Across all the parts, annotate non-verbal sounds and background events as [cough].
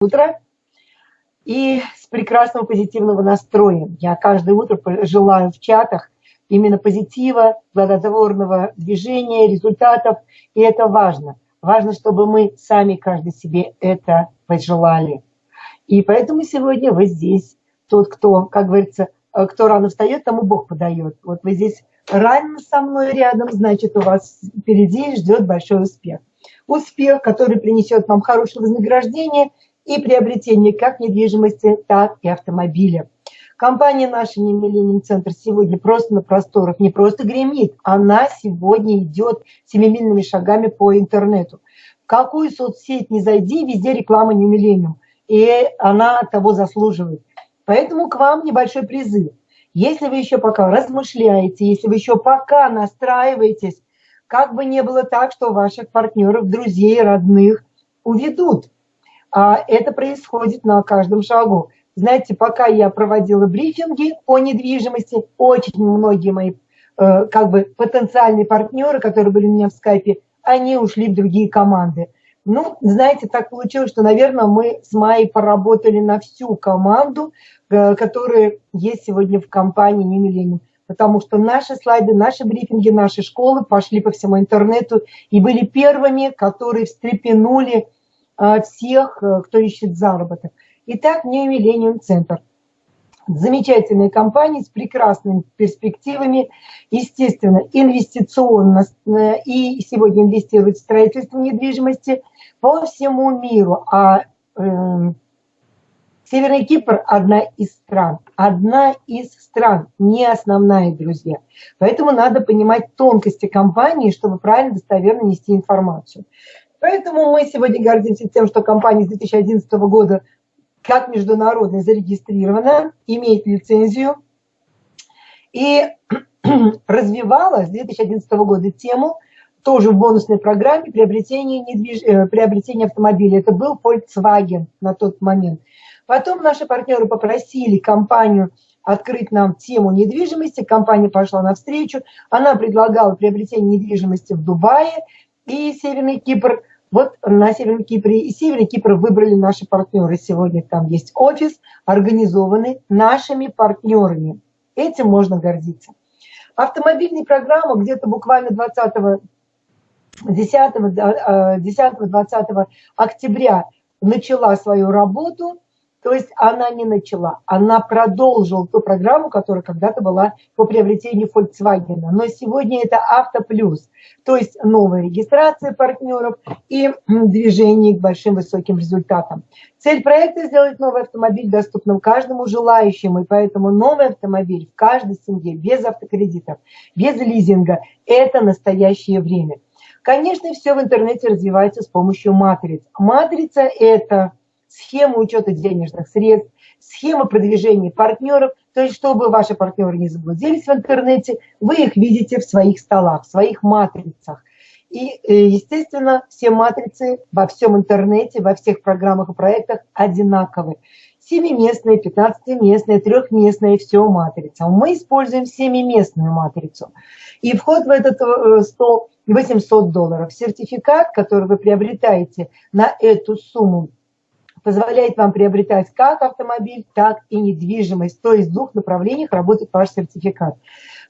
утро и с прекрасного позитивного настроем. Я каждое утро желаю в чатах именно позитива, плодотворного движения, результатов, и это важно. Важно, чтобы мы сами каждый себе это пожелали. И поэтому сегодня вы здесь, тот, кто, как говорится, э, кто рано встает, тому Бог подает. Вот вы здесь рано со мной рядом, значит, у вас впереди ждет большой успех. Успех, который принесет вам хорошее вознаграждение и приобретение как недвижимости, так и автомобиля. Компания наша не Millennium Центр сегодня просто на просторах не просто гремит, она сегодня идет семимильными шагами по интернету. В какую соцсеть не зайди, везде реклама не Millennium, и она того заслуживает. Поэтому к вам небольшой призыв. Если вы еще пока размышляете, если вы еще пока настраиваетесь, как бы не было так, что ваших партнеров, друзей, родных уведут. А это происходит на каждом шагу. Знаете, пока я проводила брифинги по недвижимости, очень многие мои э, как бы потенциальные партнеры, которые были у меня в скайпе, они ушли в другие команды. Ну, знаете, так получилось, что, наверное, мы с Майей поработали на всю команду, э, которая есть сегодня в компании «Не Потому что наши слайды, наши брифинги, наши школы пошли по всему интернету и были первыми, которые встрепенули всех, э, кто ищет заработок. Итак, New Millennium Center. Замечательная компания с прекрасными перспективами, естественно, инвестиционно, э, и сегодня инвестирует в строительство недвижимости по всему миру. А э, Северный Кипр – одна из стран, одна из стран, не основная, друзья. Поэтому надо понимать тонкости компании, чтобы правильно, достоверно нести информацию. Поэтому мы сегодня гордимся тем, что компания с 2011 года как международная зарегистрирована, имеет лицензию и [clears throat] развивала с 2011 года тему тоже в бонусной программе приобретения, недвиж... Э, приобретения автомобиля. Это был Volkswagen на тот момент. Потом наши партнеры попросили компанию открыть нам тему недвижимости. Компания пошла навстречу. Она предлагала приобретение недвижимости в Дубае и Северный Кипр – вот на Северном Кипре и Северный Кипр выбрали наши партнеры. Сегодня там есть офис, организованный нашими партнерами. Этим можно гордиться. Автомобильная программа где-то буквально 20 10-20 октября начала свою работу. То есть она не начала, она продолжила ту программу, которая когда-то была по приобретению Volkswagen. Но сегодня это Авто Плюс, то есть новая регистрация партнеров и движение к большим высоким результатам. Цель проекта – сделать новый автомобиль доступным каждому желающему, и поэтому новый автомобиль в каждой семье без автокредитов, без лизинга – это настоящее время. Конечно, все в интернете развивается с помощью матриц. Матрица – это схема учета денежных средств, схема продвижения партнеров, то есть чтобы ваши партнеры не заблудились в интернете, вы их видите в своих столах, в своих матрицах. И, э, естественно, все матрицы во всем интернете, во всех программах и проектах. Семиместная, пятнадцатиместная, трехместная, все матрица. Мы используем семиместную матрицу. И вход в этот э, стол 800 долларов. Сертификат, который вы приобретаете на эту сумму, позволяет вам приобретать как автомобиль, так и недвижимость. То есть в двух направлениях работает ваш сертификат.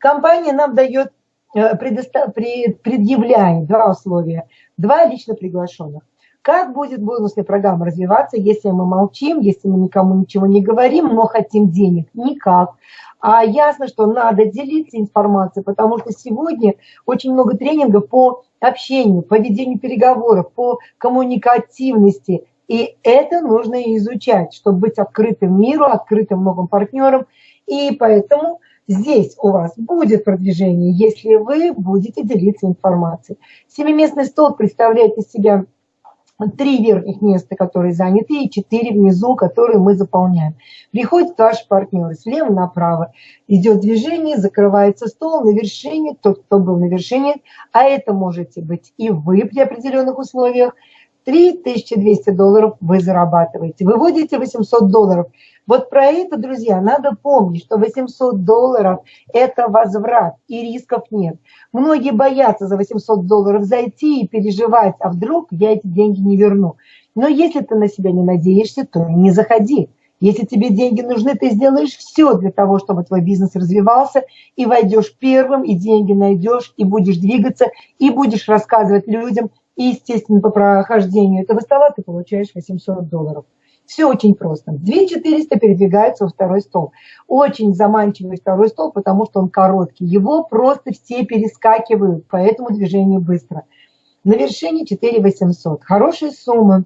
Компания нам дает, э, предъявляет два условия. Два лично приглашенных. Как будет бонусная программа развиваться, если мы молчим, если мы никому ничего не говорим, но хотим денег? Никак. А ясно, что надо делиться информацией, потому что сегодня очень много тренингов по общению, по ведению переговоров, по коммуникативности. И это нужно изучать, чтобы быть открытым миру, открытым новым партнерам. И поэтому здесь у вас будет продвижение, если вы будете делиться информацией. Семиместный стол представляет из себя три верхних места, которые заняты, и четыре внизу, которые мы заполняем. Приходят ваши партнеры слева направо. Идет движение, закрывается стол на вершине, тот, кто был на вершине, а это можете быть и вы при определенных условиях, 3200 долларов вы зарабатываете. Выводите 800 долларов. Вот про это, друзья, надо помнить, что 800 долларов – это возврат, и рисков нет. Многие боятся за 800 долларов зайти и переживать, а вдруг я эти деньги не верну. Но если ты на себя не надеешься, то не заходи. Если тебе деньги нужны, ты сделаешь все для того, чтобы твой бизнес развивался, и войдешь первым, и деньги найдешь, и будешь двигаться, и будешь рассказывать людям, и, естественно, по прохождению этого стола ты получаешь 800 долларов. Все очень просто. 2400 передвигается во второй стол. Очень заманчивый второй стол, потому что он короткий. Его просто все перескакивают, поэтому движение быстро. На вершине 4800. Хорошая сумма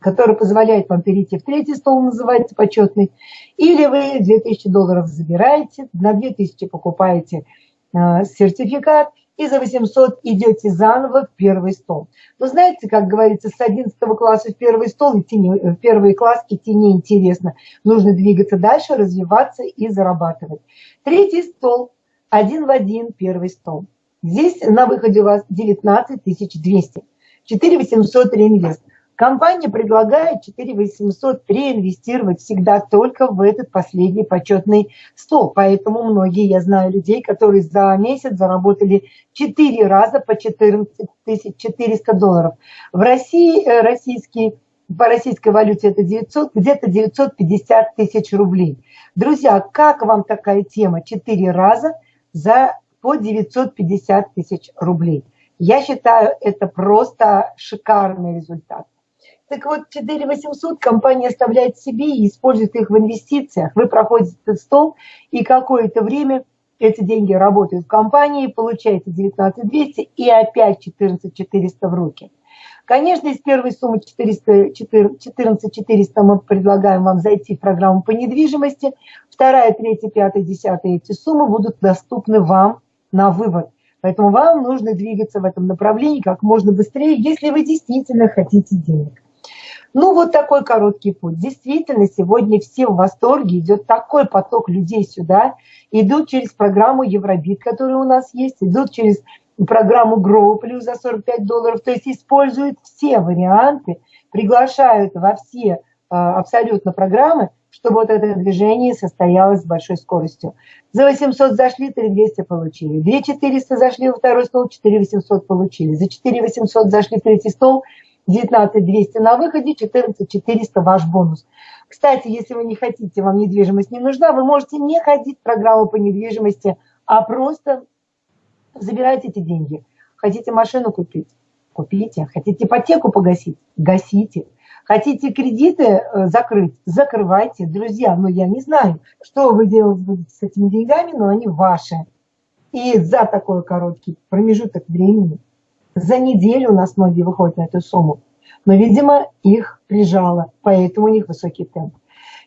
который позволяет вам перейти в третий стол, называется почетный, или вы 2000 долларов забираете, на 2000 покупаете э, сертификат, и за 800 идете заново в первый стол. Но знаете, как говорится, с 11 класса в первый стол идти не, в первый класс идти неинтересно. Нужно двигаться дальше, развиваться и зарабатывать. Третий стол, один в один первый стол. Здесь на выходе у вас 19 200. 4 800 реинвест. Компания предлагает 4800 реинвестировать всегда только в этот последний почетный стол. Поэтому многие, я знаю людей, которые за месяц заработали 4 раза по 14 400 долларов. В России э, российский по российской валюте это 900, где-то 950 тысяч рублей. Друзья, как вам такая тема? 4 раза за по 950 тысяч рублей. Я считаю, это просто шикарный результат. Так вот, 4800 компания оставляет себе и использует их в инвестициях. Вы проходите стол, и какое-то время эти деньги работают в компании, получаете 19200 и опять 14400 в руки. Конечно, из первой суммы 400, 14400 мы предлагаем вам зайти в программу по недвижимости. Вторая, третья, пятая, десятая эти суммы будут доступны вам на вывод. Поэтому вам нужно двигаться в этом направлении как можно быстрее, если вы действительно хотите денег. Ну, вот такой короткий путь. Действительно, сегодня все в восторге, идет такой поток людей сюда, идут через программу Евробит, которая у нас есть, идут через программу Grow Plus за 45 долларов, то есть используют все варианты, приглашают во все э, абсолютно программы, чтобы вот это движение состоялось с большой скоростью. За 800 зашли, 3200 получили. 2400 зашли во второй стол, 4800 получили. За 4800 зашли в третий стол – 19 200 на выходе, 14 400 ваш бонус. Кстати, если вы не хотите, вам недвижимость не нужна, вы можете не ходить в программу по недвижимости, а просто забирайте эти деньги. Хотите машину купить? Купите. Хотите ипотеку погасить? Гасите. Хотите кредиты э, закрыть? Закрывайте. Друзья, ну я не знаю, что вы делать будете с этими деньгами, но они ваши. И за такой короткий промежуток времени за неделю у нас многие выходят на эту сумму. Но, видимо, их прижало, поэтому у них высокий темп.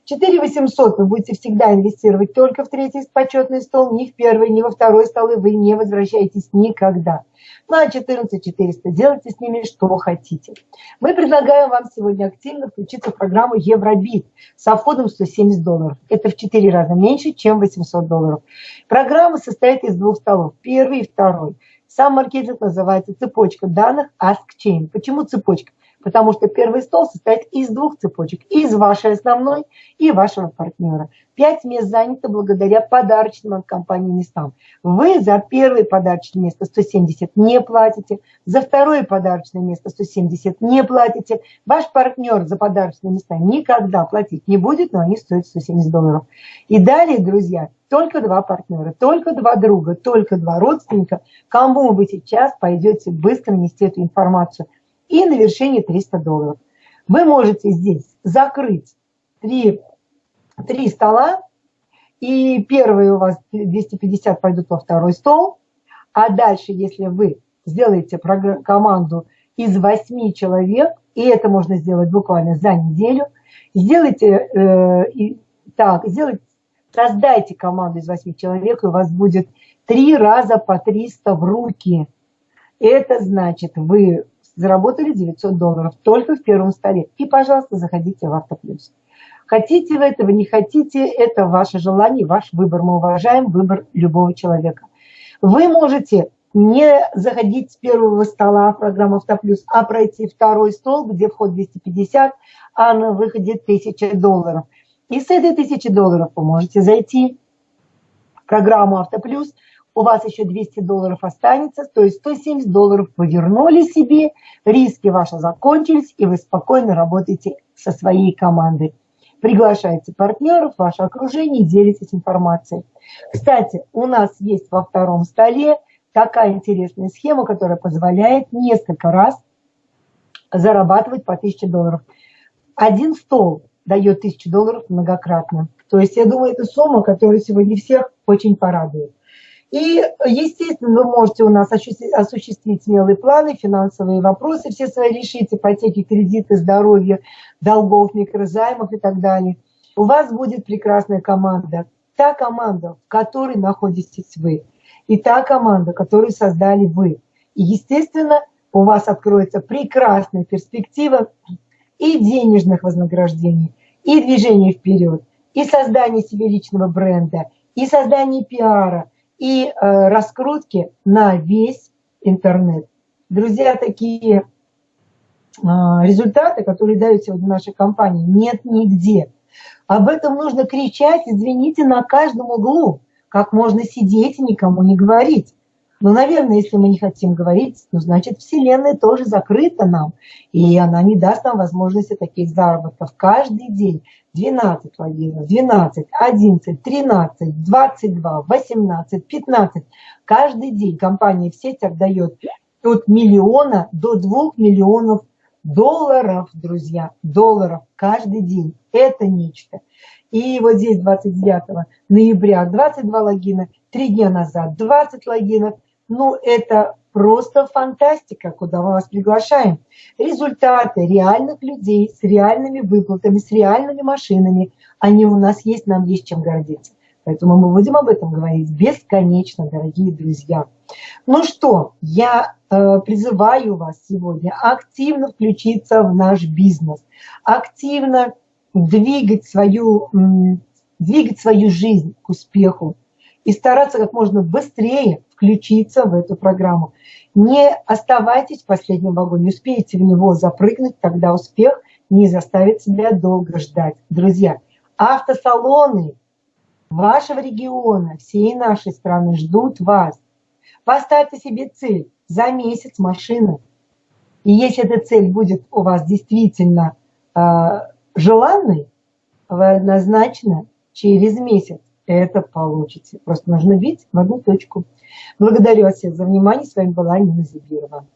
4 800 вы будете всегда инвестировать только в третий почетный стол, ни в первый, ни во второй столы вы не возвращаетесь никогда. Ну а 14 400 делайте с ними что хотите. Мы предлагаем вам сегодня активно включиться в программу Евробит со входом 170 долларов. Это в 4 раза меньше, чем 800 долларов. Программа состоит из двух столов, первый и второй. Сам маркетинг называется цепочка данных Ask Chain. Почему цепочка? Потому что первый стол состоит из двух цепочек. Из вашей основной и вашего партнера. Пять мест занято благодаря подарочным от компании местам. Вы за первое подарочное место 170 не платите. За второе подарочное место 170 не платите. Ваш партнер за подарочные места никогда платить не будет, но они стоят 170 долларов. И далее, друзья, только два партнера, только два друга, только два родственника, кому вы сейчас пойдете быстро нести эту информацию. И на вершине 300 долларов. Вы можете здесь закрыть три, три стола, и первые у вас 250 пойдут во второй стол, а дальше, если вы сделаете команду из 8 человек, и это можно сделать буквально за неделю, сделайте э, и, так, сделайте Создайте команду из 8 человек, и у вас будет 3 раза по 300 в руки. Это значит, вы заработали 900 долларов только в первом столе. И, пожалуйста, заходите в Автоплюс. Хотите вы этого, не хотите, это ваше желание, ваш выбор. Мы уважаем выбор любого человека. Вы можете не заходить с первого стола в программу Автоплюс, а пройти второй стол, где вход 250, а на выходе 1000 долларов – и с этой тысячи долларов вы можете зайти в программу Автоплюс, у вас еще 200 долларов останется, то есть 170 долларов вы вернули себе, риски ваши закончились, и вы спокойно работаете со своей командой. Приглашайте партнеров, ваше окружение, делитесь информацией. Кстати, у нас есть во втором столе такая интересная схема, которая позволяет несколько раз зарабатывать по 1000 долларов. Один стол дает 1000 долларов многократно. То есть я думаю, это сумма, которая сегодня всех очень порадует. И, естественно, вы можете у нас осуществить смелые планы, финансовые вопросы, все свои решить, ипотеки, кредиты, здоровье, долгов, микрозаймов и так далее. У вас будет прекрасная команда. Та команда, в которой находитесь вы. И та команда, которую создали вы. И, естественно, у вас откроется прекрасная перспектива и денежных вознаграждений, и движения вперед, и создания себе личного бренда, и создания пиара, и э, раскрутки на весь интернет. Друзья, такие э, результаты, которые дают сегодня нашей компании, нет нигде. Об этом нужно кричать, извините, на каждом углу. Как можно сидеть и никому не говорить. Но, наверное, если мы не хотим говорить, ну, значит, Вселенная тоже закрыта нам. И она не даст нам возможности таких заработков каждый день. 12 логинов, 12, 11, 13, 22, 18, 15. Каждый день компания в сетях дает от миллиона до двух миллионов долларов, друзья, долларов каждый день. Это нечто. И вот здесь 29 ноября 22 логина, три дня назад 20 логинов – ну, это просто фантастика, куда мы вас приглашаем. Результаты реальных людей с реальными выплатами, с реальными машинами, они у нас есть, нам есть чем гордиться. Поэтому мы будем об этом говорить бесконечно, дорогие друзья. Ну что, я э, призываю вас сегодня активно включиться в наш бизнес, активно двигать свою, двигать свою жизнь к успеху и стараться как можно быстрее включиться в эту программу. Не оставайтесь в последнем вагоне, успеете в него запрыгнуть, тогда успех не заставит себя долго ждать. Друзья, автосалоны вашего региона, всей нашей страны ждут вас. Поставьте себе цель за месяц машины. И если эта цель будет у вас действительно э, желанной, вы однозначно через месяц это получите. Просто нужно бить в одну точку. Благодарю вас всех за внимание. С вами была Нина Зибирова.